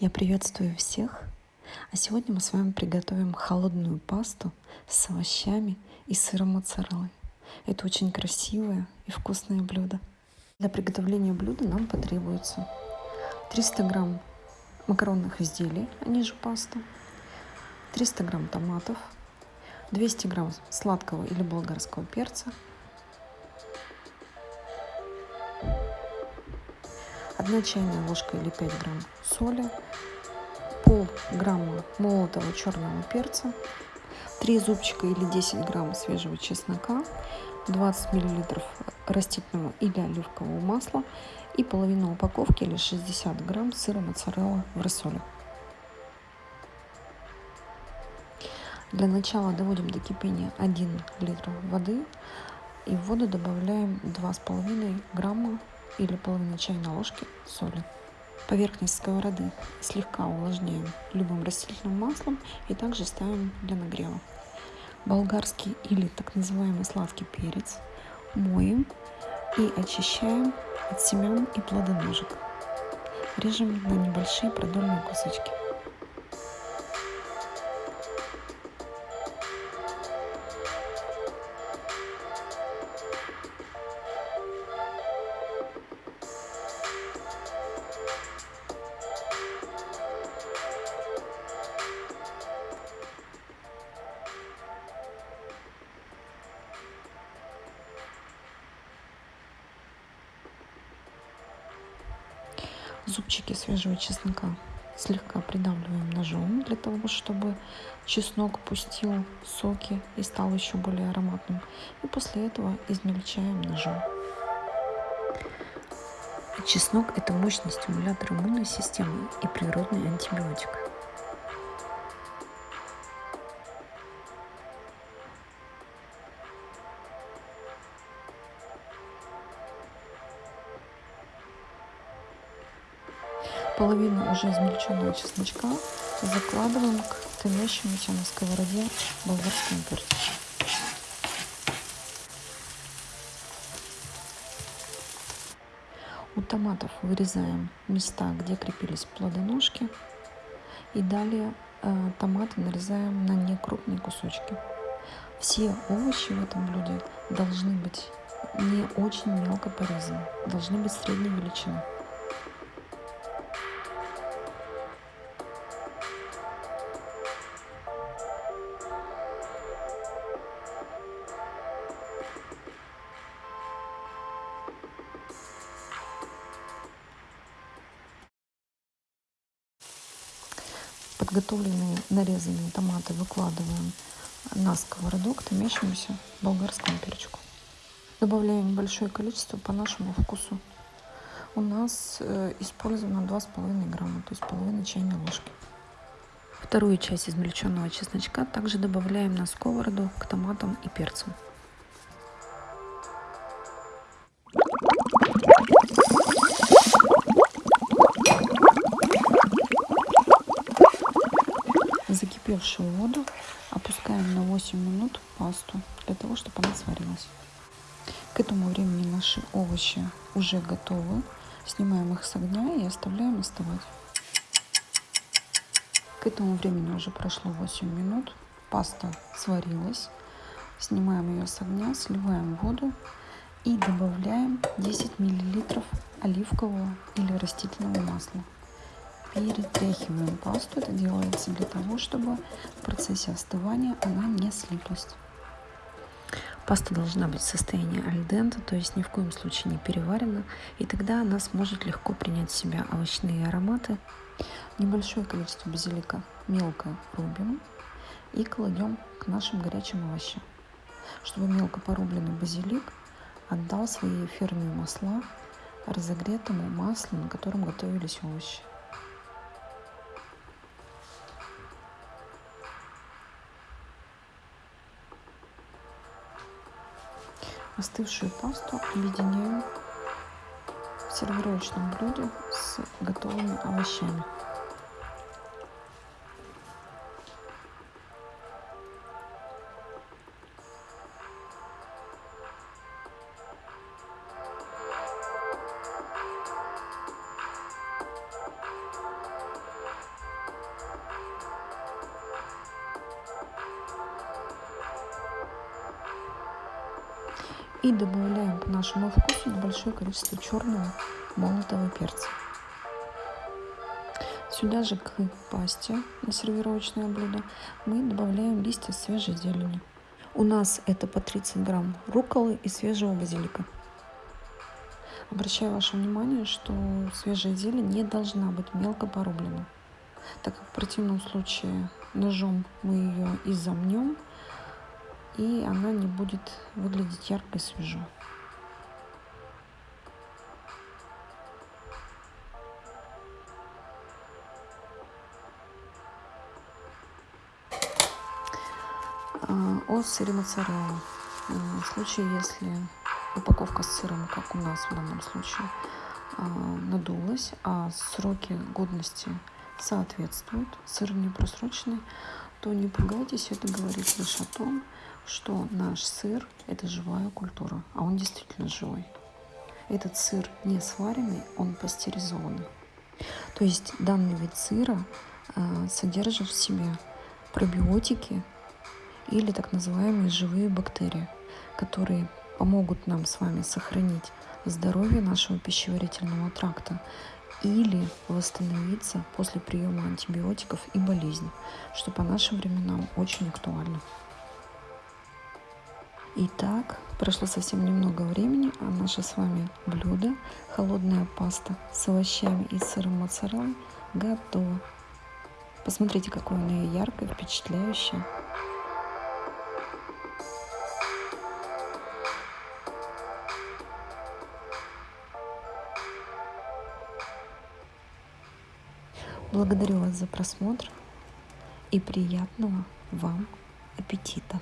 Я приветствую всех. А сегодня мы с вами приготовим холодную пасту с овощами и сыром моцареллой. Это очень красивое и вкусное блюдо. Для приготовления блюда нам потребуется 300 грамм макаронных изделий, они же паста, 300 грамм томатов, 200 грамм сладкого или болгарского перца, 1 чайная ложка или 5 грамм соли, пол грамма молотого черного перца, 3 зубчика или 10 грамм свежего чеснока, 20 миллилитров растительного или оливкового масла и половину упаковки или 60 грамм сыра моцарелла в рассоле. Для начала доводим до кипения 1 литр воды и в воду добавляем 2,5 грамма или половину чайной ложки соли. Поверхность сковороды слегка увлажняем любым растительным маслом и также ставим для нагрева. Болгарский или так называемый сладкий перец моем и очищаем от семян и плодоножек. Режем на небольшие продольные кусочки. Зубчики свежего чеснока слегка придавливаем ножом для того, чтобы чеснок пустил соки и стал еще более ароматным. И после этого измельчаем ножом. Чеснок – это мощный стимулятор иммунной системы и природный антибиотик. Половину уже измельченного чесночка закладываем к томящемуся на сковороде болгарскому перцу. У томатов вырезаем места, где крепились плодоножки. И далее э, томаты нарезаем на некрупные кусочки. Все овощи в этом блюде должны быть не очень мелко порезаны, должны быть средней величины. Подготовленные нарезанные томаты выкладываем на сковороду к томящемуся болгарскому перчику. Добавляем небольшое количество по нашему вкусу. У нас э, использовано 2,5 грамма, то есть половина чайной ложки. Вторую часть измельченного чесночка также добавляем на сковороду к томатам и перцам. Закипевшую воду опускаем на 8 минут пасту для того, чтобы она сварилась. К этому времени наши овощи уже готовы. Снимаем их с огня и оставляем остывать. К этому времени уже прошло 8 минут. Паста сварилась. Снимаем ее с огня, сливаем воду и добавляем 10 мл оливкового или растительного масла перетряхиваем пасту. Это делается для того, чтобы в процессе остывания она не слиплась. Паста должна быть в состоянии альдента, то есть ни в коем случае не переварена, и тогда она сможет легко принять в себя овощные ароматы. Небольшое количество базилика мелко рубим и кладем к нашим горячим овощам, чтобы мелко порубленный базилик отдал свои эфирные масла разогретому маслу, на котором готовились овощи. Остывшую пасту объединяю в сервировочном блюде с готовыми овощами. И добавляем по нашему вкусу небольшое количество черного молотого перца. Сюда же к пасте на сервировочное блюдо мы добавляем листья свежей зелени. У нас это по 30 грамм рукколы и свежего базилика. Обращаю ваше внимание, что свежая зелень не должна быть мелко порублена, так как в противном случае ножом мы ее изомнем, и она не будет выглядеть ярко и свежо. А, о сыре моцарелла. В случае, если упаковка с сыром, как у нас в данном случае, а, надулась, а сроки годности соответствуют, сыр не просроченный, то не пугайтесь, это говорит лишь о том, что наш сыр – это живая культура, а он действительно живой. Этот сыр не сваренный, он пастеризованный. То есть данный вид сыра а, содержит в себе пробиотики или так называемые живые бактерии, которые помогут нам с вами сохранить здоровье нашего пищеварительного тракта или восстановиться после приема антибиотиков и болезней, что по нашим временам очень актуально. Итак, прошло совсем немного времени, а наше с вами блюдо, холодная паста с овощами и сыром моцарелла, готово. Посмотрите, какое она яркое, впечатляющее. Благодарю вас за просмотр и приятного вам аппетита!